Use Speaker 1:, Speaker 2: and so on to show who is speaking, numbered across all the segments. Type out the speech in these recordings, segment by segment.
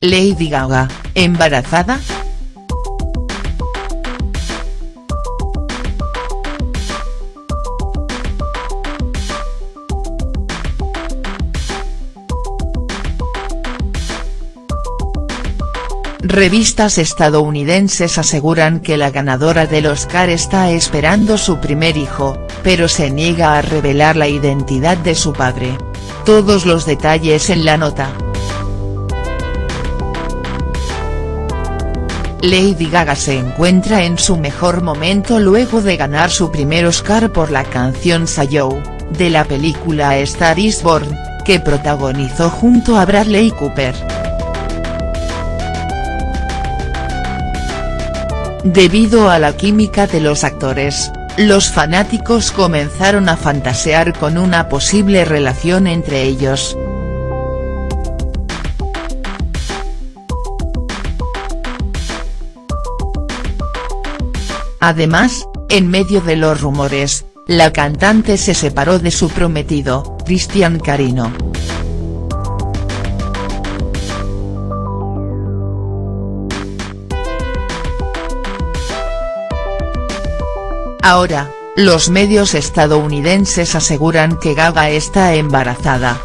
Speaker 1: Lady Gaga, ¿embarazada?. Revistas estadounidenses aseguran que la ganadora del Oscar está esperando su primer hijo, pero se niega a revelar la identidad de su padre. Todos los detalles en la nota. Lady Gaga se encuentra en su mejor momento luego de ganar su primer Oscar por la canción Sayo, de la película Star is Born, que protagonizó junto a Bradley Cooper. Debido a la química de los actores, los fanáticos comenzaron a fantasear con una posible relación entre ellos. Además, en medio de los rumores, la cantante se separó de su prometido, Cristian Carino. Ahora, los medios estadounidenses aseguran que Gaga está embarazada.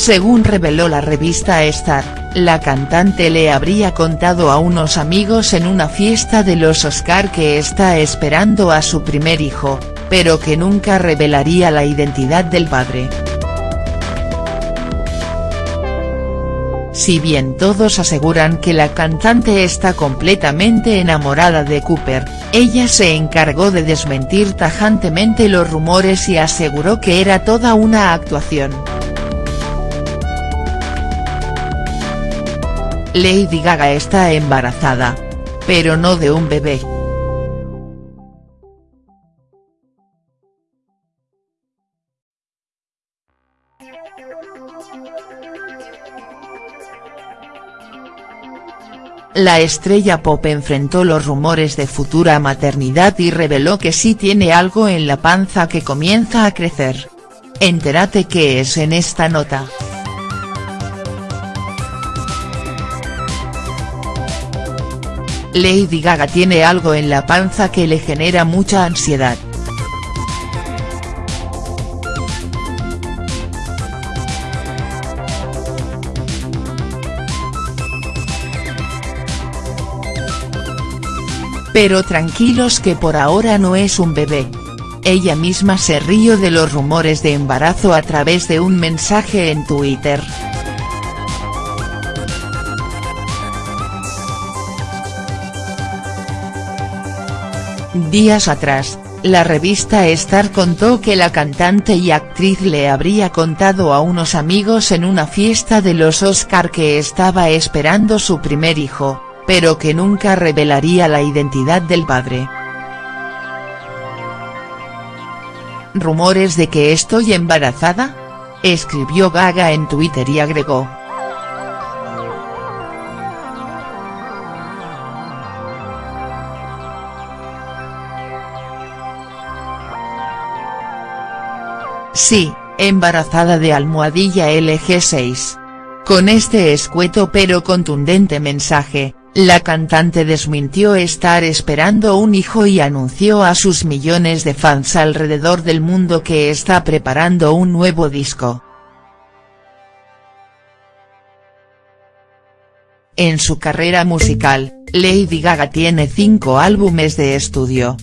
Speaker 1: Según reveló la revista Star, la cantante le habría contado a unos amigos en una fiesta de los Oscar que está esperando a su primer hijo, pero que nunca revelaría la identidad del padre. Si bien todos aseguran que la cantante está completamente enamorada de Cooper, ella se encargó de desmentir tajantemente los rumores y aseguró que era toda una actuación. Lady Gaga está embarazada. Pero no de un bebé. La estrella pop enfrentó los rumores de futura maternidad y reveló que sí tiene algo en la panza que comienza a crecer. Entérate qué es en esta nota. Lady Gaga tiene algo en la panza que le genera mucha ansiedad. Pero tranquilos que por ahora no es un bebé. Ella misma se rió de los rumores de embarazo a través de un mensaje en Twitter. Días atrás, la revista Star contó que la cantante y actriz le habría contado a unos amigos en una fiesta de los Oscar que estaba esperando su primer hijo, pero que nunca revelaría la identidad del padre. ¿Rumores de que estoy embarazada?, escribió Gaga en Twitter y agregó. Sí, embarazada de almohadilla LG6. Con este escueto pero contundente mensaje, la cantante desmintió estar esperando un hijo y anunció a sus millones de fans alrededor del mundo que está preparando un nuevo disco. En su carrera musical, Lady Gaga tiene cinco álbumes de estudio.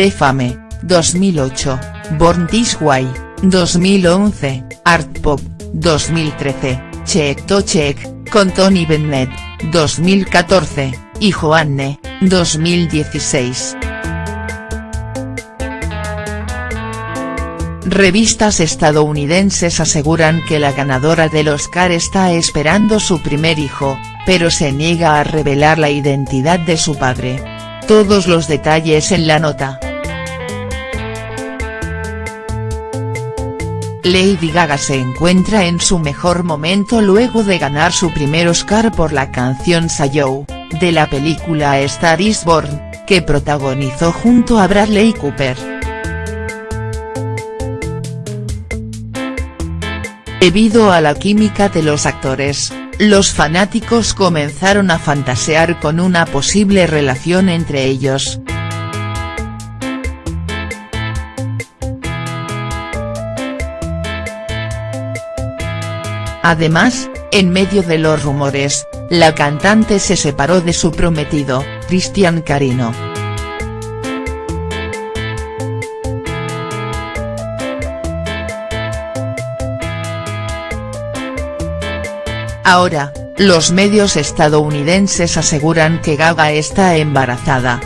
Speaker 1: De Fame, 2008, Born This Way, 2011, Art Pop, 2013, Check to Check, con Tony Bennett, 2014, y Joanne, 2016. Revistas estadounidenses aseguran que la ganadora del Oscar está esperando su primer hijo, pero se niega a revelar la identidad de su padre. Todos los detalles en la nota. Lady Gaga se encuentra en su mejor momento luego de ganar su primer Oscar por la canción Sayo, de la película Star is Born, que protagonizó junto a Bradley Cooper. Debido a la química de los actores, los fanáticos comenzaron a fantasear con una posible relación entre ellos. Además, en medio de los rumores, la cantante se separó de su prometido, Cristian Carino. Ahora, los medios estadounidenses aseguran que Gaga está embarazada.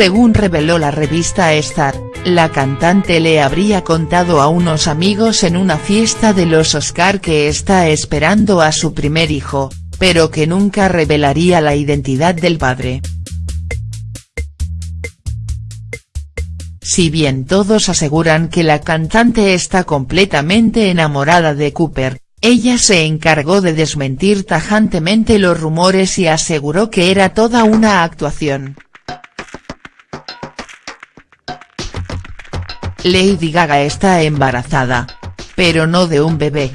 Speaker 1: Según reveló la revista Star, la cantante le habría contado a unos amigos en una fiesta de los Oscar que está esperando a su primer hijo, pero que nunca revelaría la identidad del padre. Si bien todos aseguran que la cantante está completamente enamorada de Cooper, ella se encargó de desmentir tajantemente los rumores y aseguró que era toda una actuación. Lady Gaga está embarazada. Pero no de un bebé.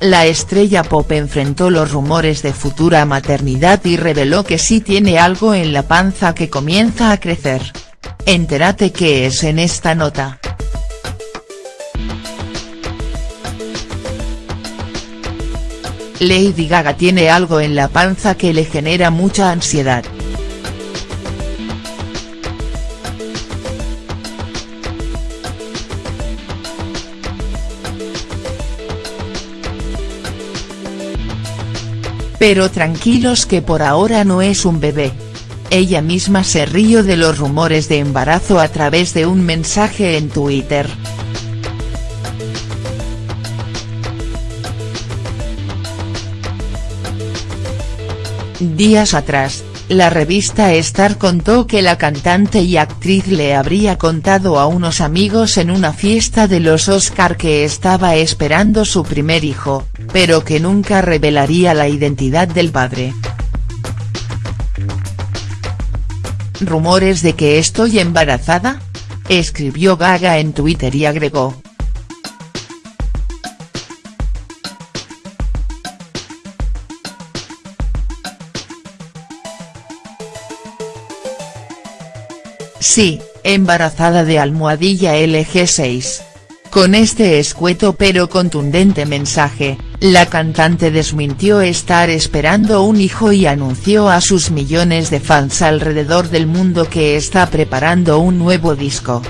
Speaker 1: La estrella pop enfrentó los rumores de futura maternidad y reveló que sí tiene algo en la panza que comienza a crecer. Entérate qué es en esta nota. Lady Gaga tiene algo en la panza que le genera mucha ansiedad. Pero tranquilos que por ahora no es un bebé. Ella misma se río de los rumores de embarazo a través de un mensaje en Twitter. Días atrás, la revista Star contó que la cantante y actriz le habría contado a unos amigos en una fiesta de los Oscar que estaba esperando su primer hijo, pero que nunca revelaría la identidad del padre. ¿Rumores de que estoy embarazada? Escribió Gaga en Twitter y agregó, Sí, embarazada de almohadilla LG6. Con este escueto pero contundente mensaje, la cantante desmintió estar esperando un hijo y anunció a sus millones de fans alrededor del mundo que está preparando un nuevo disco.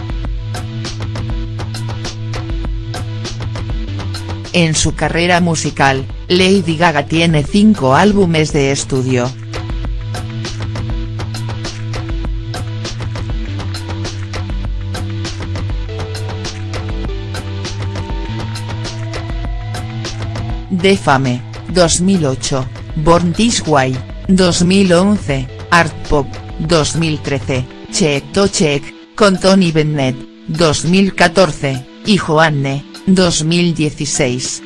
Speaker 1: En su carrera musical, Lady Gaga tiene cinco álbumes de estudio. De Fame, 2008, Born This Way, 2011, Art Pop, 2013, Check to Check, con Tony Bennett, 2014, y Joanne, 2016.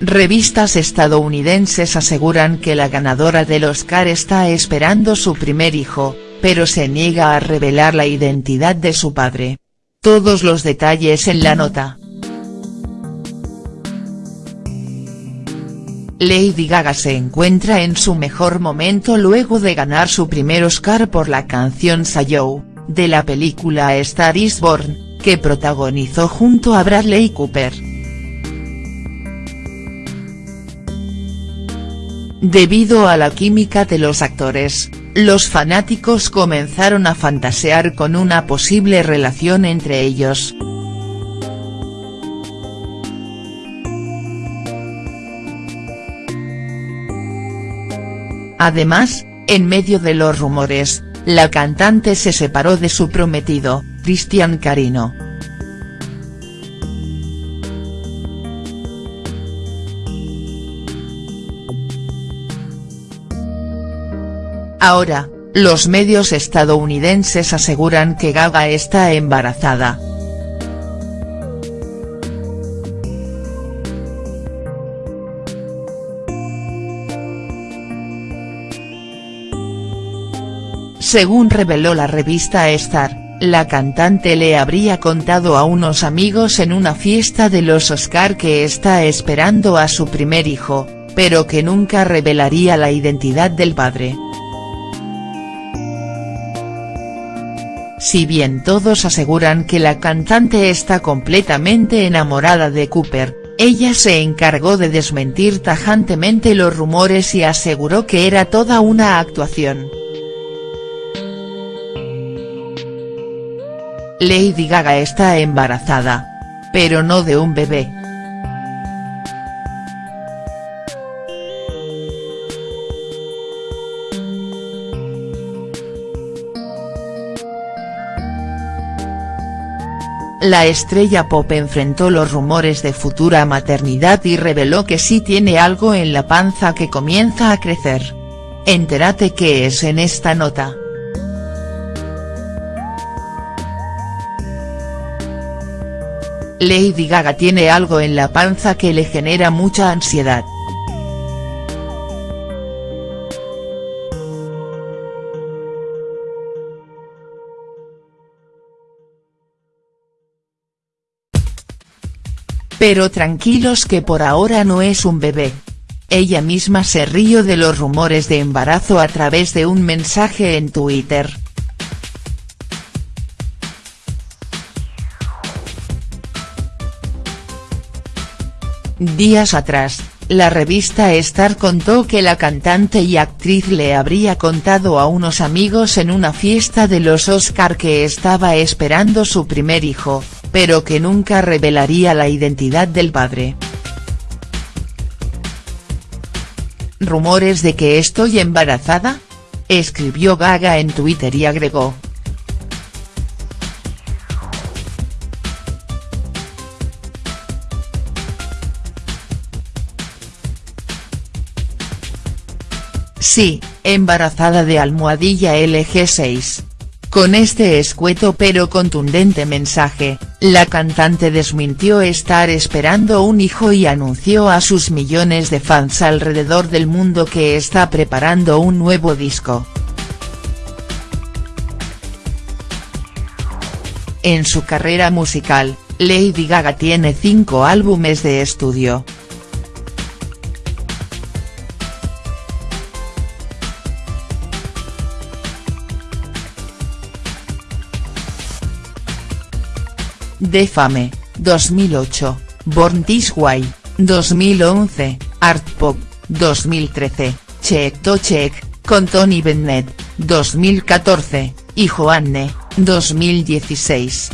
Speaker 1: Revistas estadounidenses aseguran que la ganadora del Oscar está esperando su primer hijo, pero se niega a revelar la identidad de su padre. Todos los detalles en la nota. Lady Gaga se encuentra en su mejor momento luego de ganar su primer Oscar por la canción Sayo, de la película Star is Born, que protagonizó junto a Bradley Cooper. Debido a la química de los actores, los fanáticos comenzaron a fantasear con una posible relación entre ellos. Además, en medio de los rumores, la cantante se separó de su prometido, Cristian Carino. Ahora, los medios estadounidenses aseguran que Gaga está embarazada. Según reveló la revista Star, la cantante le habría contado a unos amigos en una fiesta de los Oscar que está esperando a su primer hijo, pero que nunca revelaría la identidad del padre. Si bien todos aseguran que la cantante está completamente enamorada de Cooper, ella se encargó de desmentir tajantemente los rumores y aseguró que era toda una actuación. Lady Gaga está embarazada. Pero no de un bebé. La estrella pop enfrentó los rumores de futura maternidad y reveló que sí tiene algo en la panza que comienza a crecer. Entérate qué es en esta nota. Lady Gaga tiene algo en la panza que le genera mucha ansiedad. Pero tranquilos que por ahora no es un bebé. Ella misma se río de los rumores de embarazo a través de un mensaje en Twitter. Días atrás, la revista Star contó que la cantante y actriz le habría contado a unos amigos en una fiesta de los Oscar que estaba esperando su primer hijo, pero que nunca revelaría la identidad del padre. ¿Rumores de que estoy embarazada? Escribió Gaga en Twitter y agregó, Sí, embarazada de almohadilla LG6. Con este escueto pero contundente mensaje, la cantante desmintió estar esperando un hijo y anunció a sus millones de fans alrededor del mundo que está preparando un nuevo disco. En su carrera musical, Lady Gaga tiene cinco álbumes de estudio. De Fame, 2008, Born This Way, 2011, Art Pop, 2013, Check to Check, con Tony Bennett, 2014, y Joanne, 2016.